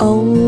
Oh.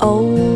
Oh.